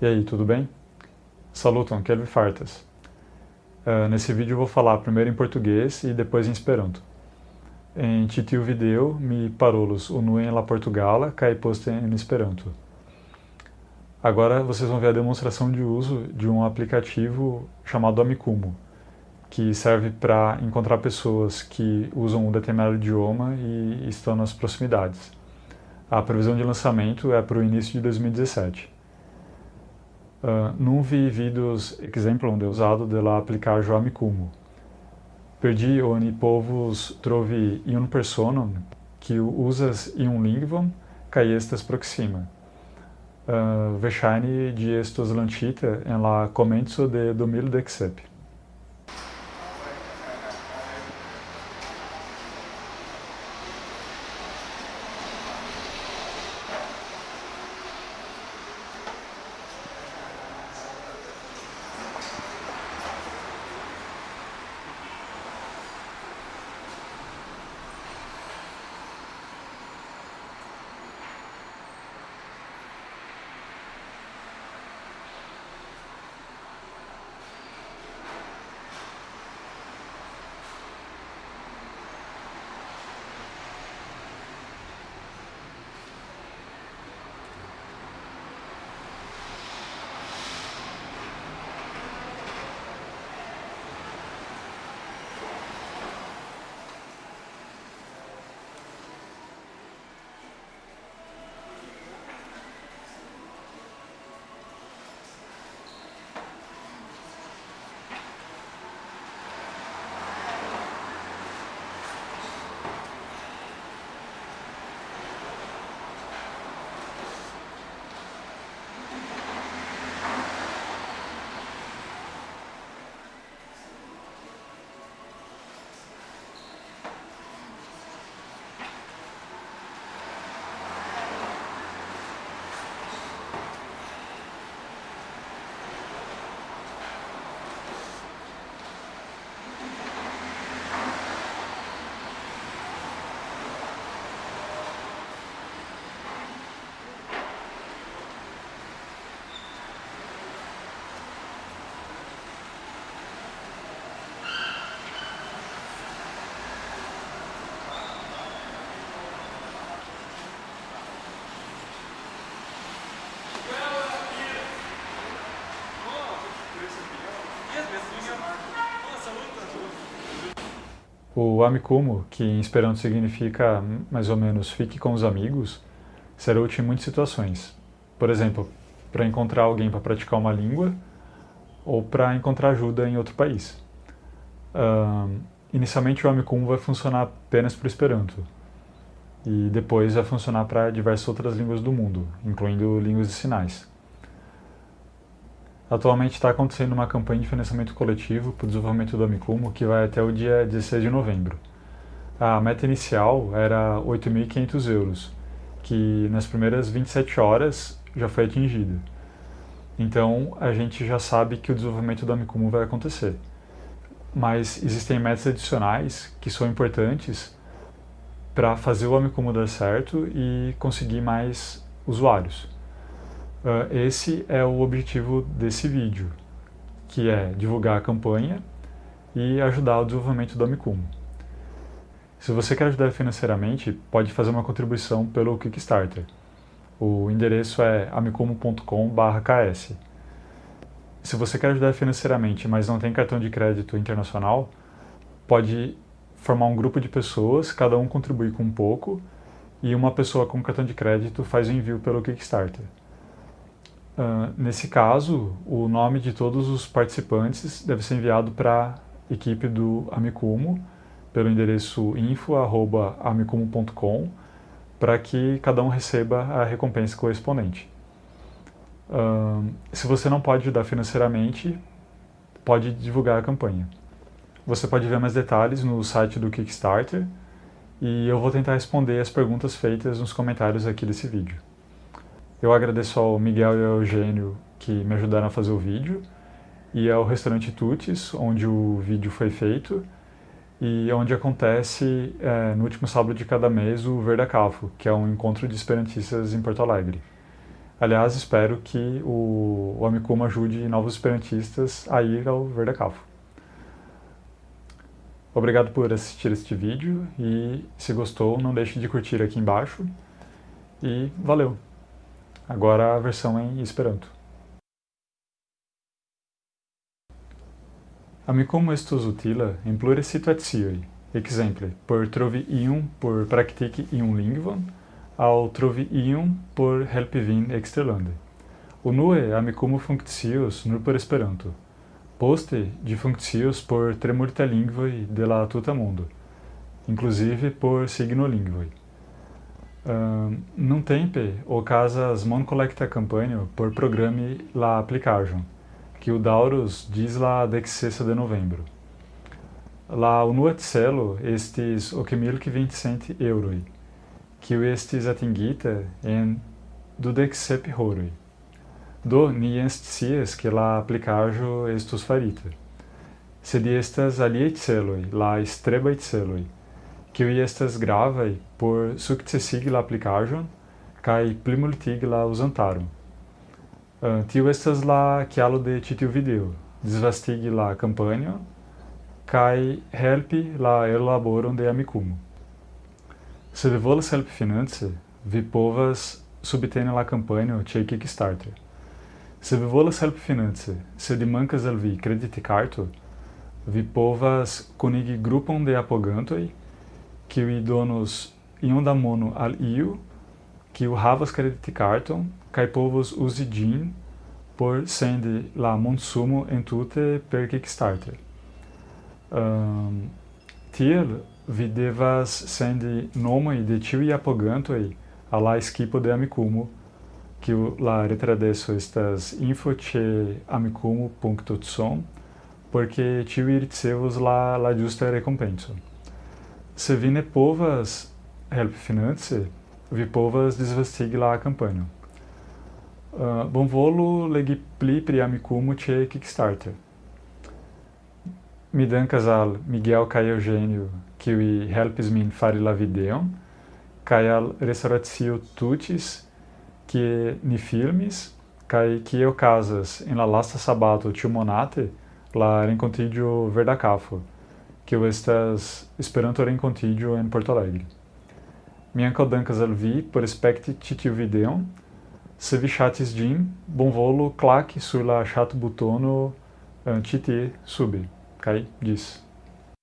E aí, tudo bem? Saluton, Kelvin Fartas. Uh, nesse vídeo vou falar primeiro em português e depois em esperanto. Em titiu video mi parolos unuen la Portugala kai poste em esperanto. Agora vocês vão ver a demonstração de uso de um aplicativo chamado Amikumu, que serve para encontrar pessoas que usam um determinado idioma e estão nas proximidades. A previsão de lançamento é para o início de 2017. Uh, non vi vidos exemplum de usado de la applicajo Amikumu. Perdi oni povus trovi iun personum que usas iun lingvon kaj estas proxima. Uh, Verŝajne ĝi estos lanĉita en la komenco de 2017. O Amikumu, que em Esperanto significa mais ou menos fique com os amigos, será útil em muitas situações. Por exemplo, para encontrar alguém para praticar uma língua ou para encontrar ajuda em outro país. Uh, inicialmente o Amikumu vai funcionar apenas para o Esperanto e depois vai funcionar para diversas outras línguas do mundo, incluindo línguas de sinais. Atualmente está acontecendo uma campanha de financiamento coletivo para o desenvolvimento do Amikumu que vai até o dia 16 de novembro. A meta inicial era 8.500 euros, que nas primeiras 27 horas já foi atingida. Então a gente já sabe que o desenvolvimento do Amikumu vai acontecer. Mas existem metas adicionais que são importantes para fazer o Amikumu dar certo e conseguir mais usuários. Uh, esse é o objetivo desse vídeo, que é divulgar a campanha e ajudar o desenvolvimento do Amikumu. Se você quer ajudar financeiramente, pode fazer uma contribuição pelo Kickstarter. O endereço é amikumu.com.ks. Se você quer ajudar financeiramente, mas não tem cartão de crédito internacional, pode formar um grupo de pessoas, cada um contribui com um pouco, e uma pessoa com cartão de crédito faz o envio pelo Kickstarter. Uh, nesse caso, o nome de todos os participantes deve ser enviado para a equipe do Amikumu, pelo endereço info.amikumu.com, para que cada um receba a recompensa correspondente. Uh, se você não pode ajudar financeiramente, pode divulgar a campanha. Você pode ver mais detalhes no site do Kickstarter e eu vou tentar responder as perguntas feitas nos comentários aqui desse vídeo. Eu agradeço ao Miguel e ao Eugênio que me ajudaram a fazer o vídeo e ao restaurante Tutis, onde o vídeo foi feito e onde acontece é, no último sábado de cada mês o Verdacafo, que é um encontro de esperantistas em Porto Alegre. Aliás, espero que o, o Amicum ajude novos esperantistas a ir ao Verdacafo. Obrigado por assistir este vídeo e se gostou, não deixe de curtir aqui embaixo. E valeu! Agora a versão em Esperanto. Amicum estus utila in plure situatioi, exemple, por trovi ium por practici ium lingvon, au trovi ium por helpi vin exterlande. Unue amicum functius nur por Esperanto, poste de functius por tremurta lingvoi de la tuta mundo, inclusive por signo lingvoi. Num tempe, ocasas mon collecta campanho por programe la application, que o Daurus diz la dexessa de novembro. La unua celo estis ocmilque vincent euroi, que o estis atingita en dudexsep horoi. Do ni scias que la applicajo estus farita. Sed estas aliei celoi, la estrebai celoi, kiuj estas gravaj por sukcesigi la aplikaĵon kaj plimultigi la uzantaron. Uh, tio estas la kialo de ĉi tiu video, disvastigi la kampanjon kaj helpi la ellaboron de Amikumu. Se vi volas helpi finance, vi povas subteni la kampanjo ĉe Kickstarter. Se vi volas helpi finance, sed mankas al vi kreditkarto, vi povas kunigi grupon de apogantoj, kiuj donos iom da mono al iu, kiu havas kreditkarton kaj povos uzi ĝin por sendi la monsumo entute per Kickstarter. Um, tiel vi devas sendi nomoj de ĉiuj apogantoj al la skipo de Amikumu que la retradeso estas info ĉe amikumu.com porque tiuj ricevos la, la justa recompenso. Se vi helpi finance, vi povas disvastigi la kampanjo. Uh, bonvolu legi pli pri Amikumu ĉe Kickstarter. Mi dankas al Miguel kaj Eugênio, kiuj helpis min fari la videon, kaj al Restauracio Tutis, que ni filmis que eu casas em la lasta sabato tiu monate la rencontidio verdacafo que estas esperanto rencontidio em Porto Alegre. Mi ankaŭ dankas al vi por spekti ĉi tiu videon. Se vi ŝatis ĝin, bonvolu klaki sur la ŝatbutono ĉi tie sube. Kaj ĝis.